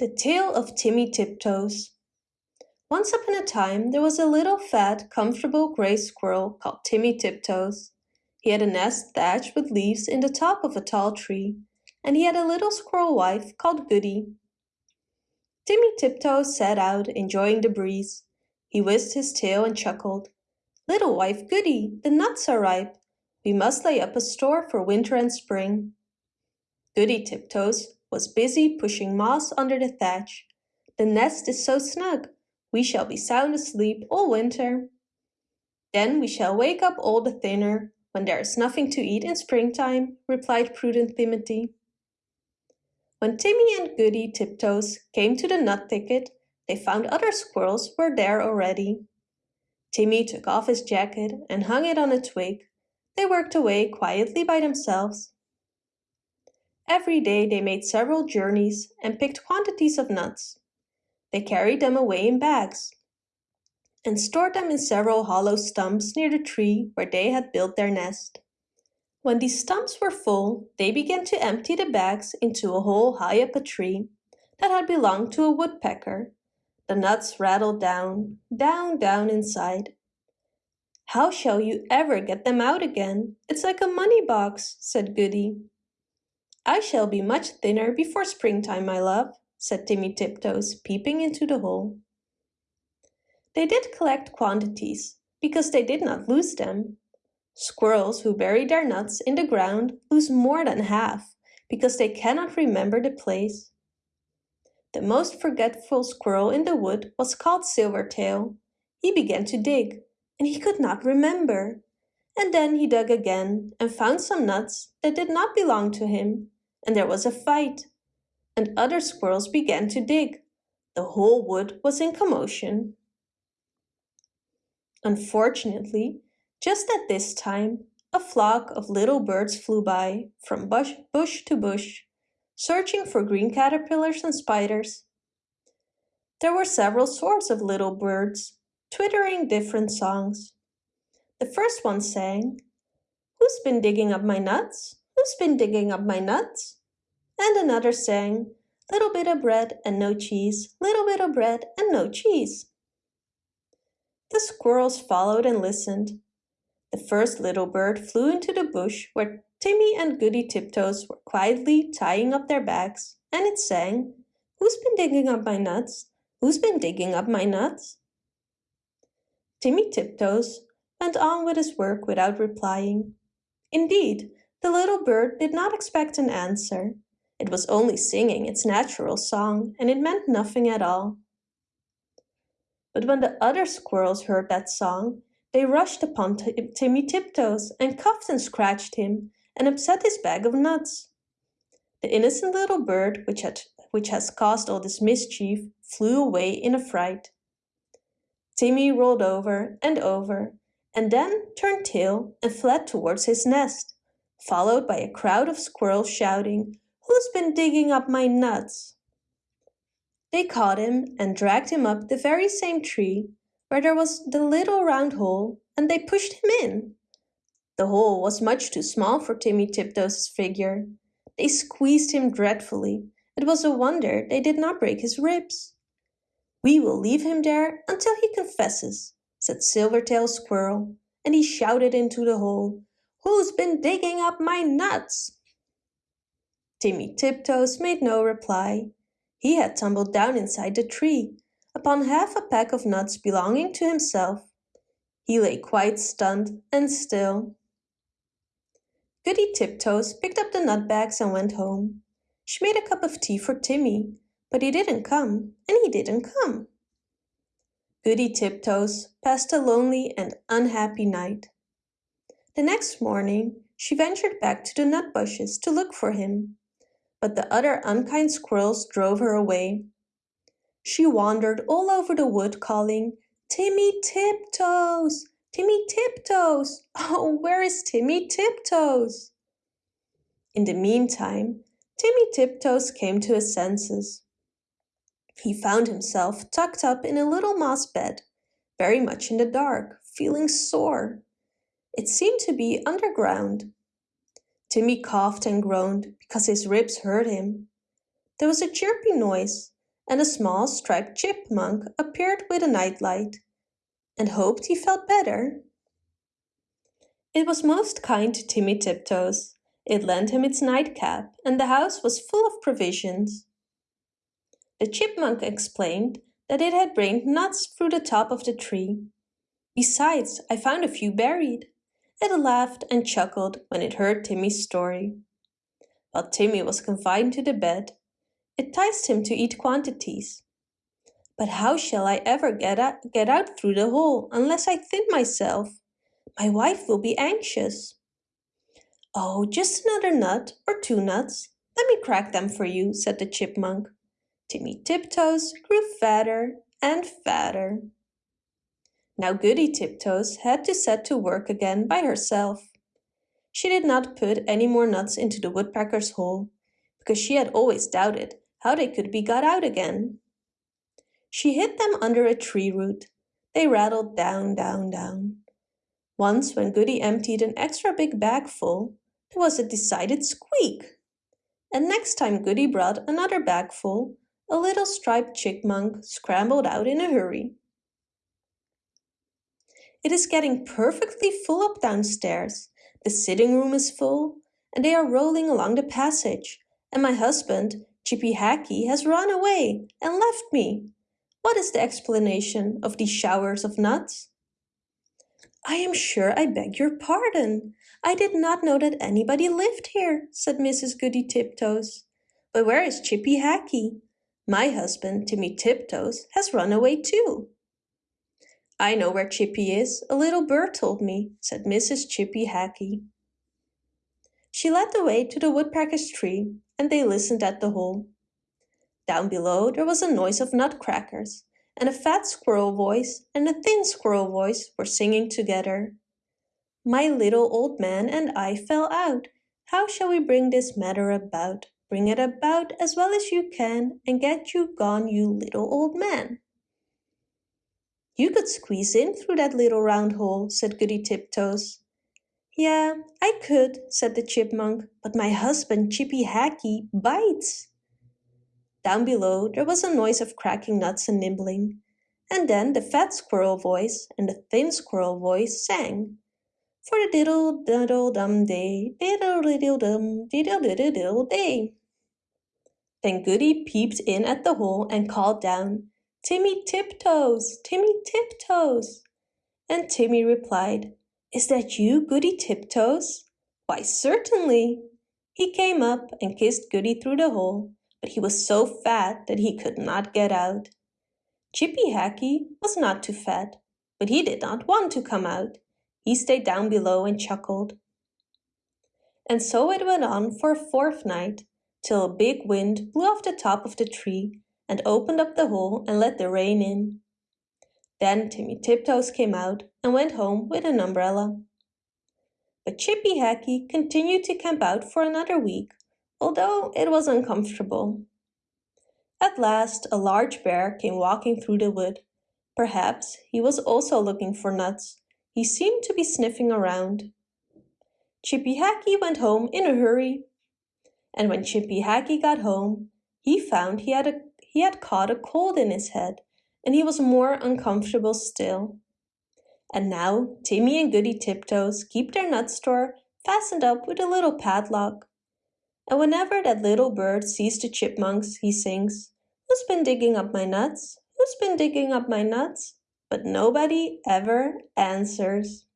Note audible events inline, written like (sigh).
The Tale of Timmy Tiptoes Once upon a time there was a little fat, comfortable gray squirrel called Timmy Tiptoes. He had a nest thatched with leaves in the top of a tall tree, and he had a little squirrel wife called Goody. Timmy Tiptoes sat out, enjoying the breeze. He whisked his tail and chuckled. Little wife Goody, the nuts are ripe. We must lay up a store for winter and spring. Goody Tiptoes was busy pushing moss under the thatch. The nest is so snug, we shall be sound asleep all winter. Then we shall wake up all the thinner when there is nothing to eat in springtime, replied prudent Timothy. When Timmy and Goody Tiptoes came to the nut thicket, they found other squirrels were there already. Timmy took off his jacket and hung it on a twig. They worked away quietly by themselves. Every day they made several journeys and picked quantities of nuts. They carried them away in bags and stored them in several hollow stumps near the tree where they had built their nest. When these stumps were full, they began to empty the bags into a hole high up a tree that had belonged to a woodpecker. The nuts rattled down, down, down inside. How shall you ever get them out again? It's like a money box, said Goody. I shall be much thinner before springtime, my love, said Timmy Tiptoes, peeping into the hole. They did collect quantities, because they did not lose them. Squirrels who bury their nuts in the ground lose more than half, because they cannot remember the place. The most forgetful squirrel in the wood was called Silvertail. He began to dig, and he could not remember. And then he dug again and found some nuts that did not belong to him and there was a fight, and other squirrels began to dig. The whole wood was in commotion. Unfortunately, just at this time, a flock of little birds flew by from bush, bush to bush, searching for green caterpillars and spiders. There were several sorts of little birds, twittering different songs. The first one sang, Who's been digging up my nuts? Who's been digging up my nuts? And another sang, Little bit of bread and no cheese, little bit of bread and no cheese. The squirrels followed and listened. The first little bird flew into the bush where Timmy and Goody Tiptoes were quietly tying up their bags, and it sang, Who's been digging up my nuts? Who's been digging up my nuts? Timmy Tiptoes went on with his work without replying. Indeed, the little bird did not expect an answer. It was only singing its natural song, and it meant nothing at all. But when the other squirrels heard that song, they rushed upon Timmy Tiptoes and cuffed and scratched him and upset his bag of nuts. The innocent little bird, which, had, which has caused all this mischief, flew away in a fright. Timmy rolled over and over, and then turned tail and fled towards his nest followed by a crowd of squirrels shouting, Who's been digging up my nuts? They caught him and dragged him up the very same tree where there was the little round hole and they pushed him in. The hole was much too small for Timmy Tiptoes' figure. They squeezed him dreadfully. It was a wonder they did not break his ribs. We will leave him there until he confesses, said Silvertail Squirrel, and he shouted into the hole, Who's been digging up my nuts? Timmy Tiptoes made no reply. He had tumbled down inside the tree, upon half a peck of nuts belonging to himself. He lay quite stunned and still. Goody Tiptoes picked up the nut bags and went home. She made a cup of tea for Timmy, but he didn't come, and he didn't come. Goody Tiptoes passed a lonely and unhappy night. The next morning she ventured back to the nut bushes to look for him, but the other unkind squirrels drove her away. She wandered all over the wood calling, Timmy Tiptoes! Timmy Tiptoes! (laughs) Oh, where is Timmy Tiptoes? In the meantime, Timmy Tiptoes came to his senses. He found himself tucked up in a little moss bed, very much in the dark, feeling sore. It seemed to be underground. Timmy coughed and groaned because his ribs hurt him. There was a chirpy noise, and a small striped chipmunk appeared with a nightlight and hoped he felt better. It was most kind to Timmy Tiptoes. It lent him its nightcap, and the house was full of provisions. The chipmunk explained that it had rained nuts through the top of the tree. Besides, I found a few buried. It laughed and chuckled when it heard Timmy's story. While Timmy was confined to the bed, it ticed him to eat quantities. But how shall I ever get out, get out through the hole unless I thin myself? My wife will be anxious. Oh, just another nut or two nuts. Let me crack them for you, said the chipmunk. Timmy Tiptoes grew fatter and fatter. Now Goody Tiptoes had to set to work again by herself. She did not put any more nuts into the woodpecker's hole, because she had always doubted how they could be got out again. She hid them under a tree root. They rattled down, down, down. Once when Goody emptied an extra big bag full, there was a decided squeak. And next time Goody brought another bag full, a little striped chipmunk scrambled out in a hurry. It is getting perfectly full up downstairs. The sitting room is full, and they are rolling along the passage, and my husband, Chippy Hackee, has run away and left me. What is the explanation of these showers of nuts? I am sure I beg your pardon. I did not know that anybody lived here, said Mrs. Goody Tiptoes. But where is Chippy Hackee? My husband, Timmy Tiptoes, has run away too. I know where Chippy is, a little bird told me, said Mrs. Chippy Hackee. She led the way to the woodpecker's tree, and they listened at the hole. Down below there was a noise of nutcrackers, and a fat squirrel voice and a thin squirrel voice were singing together. My little old man and I fell out. How shall we bring this matter about? Bring it about as well as you can, and get you gone, you little old man. You could squeeze in through that little round hole, said Goody Tiptoes. Yeah, I could, said the chipmunk, but my husband Chippy Hackee bites. Down below there was a noise of cracking nuts and nibbling, and then the fat squirrel voice and the thin squirrel voice sang. For the diddle diddle dum day, diddle diddle dum, diddle diddle diddle day. Then Goody peeped in at the hole and called down, Timmy Tiptoes, Timmy Tiptoes. And Timmy replied, Is that you, Goody Tiptoes? Why, certainly. He came up and kissed Goody through the hole, but he was so fat that he could not get out. Chippy Hackee was not too fat, but he did not want to come out. He stayed down below and chuckled. And so it went on for a fourth night, till a big wind blew off the top of the tree and opened up the hole and let the rain in. Then Timmy Tiptoes came out and went home with an umbrella. But Chippy Hackee continued to camp out for another week, although it was uncomfortable. At last a large bear came walking through the wood. Perhaps he was also looking for nuts. He seemed to be sniffing around. Chippy Hackee went home in a hurry. And when Chippy Hackee got home, he found he had a he had caught a cold in his head, and he was more uncomfortable still. And now Timmy and Goody Tiptoes keep their nut store fastened up with a little padlock. And whenever that little bird sees the chipmunks, he sings, Who's been digging up my nuts? Who's been digging up my nuts? But nobody ever answers.